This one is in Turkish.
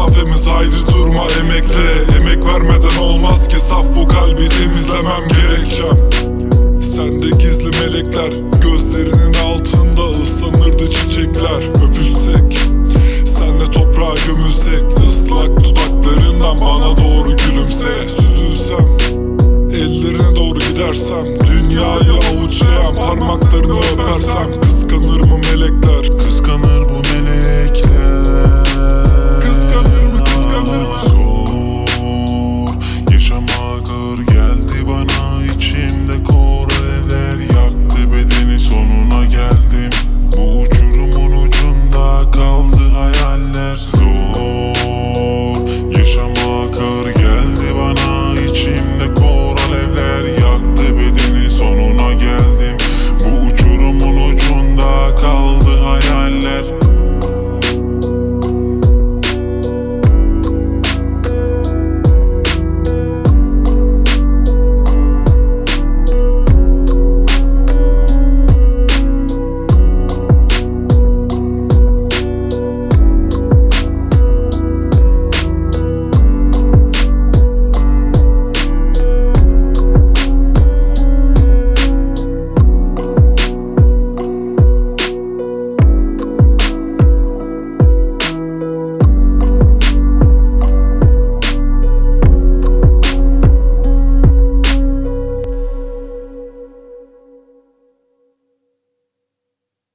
mesafemiz haydi durma emekle Emek vermeden olmaz ki saf bu kalbi temizlemem gerekçem. Sende gizli melekler Gözlerinin altında ıslanırdı çiçekler. Öpüşsek Senle toprağa gömülsek ıslak dudaklarından bana doğru gülümse. Süzülsem Ellerine doğru gidersem Dünyayı avuçlayan parmaklarını öpersem. Kıskanır mı melekler?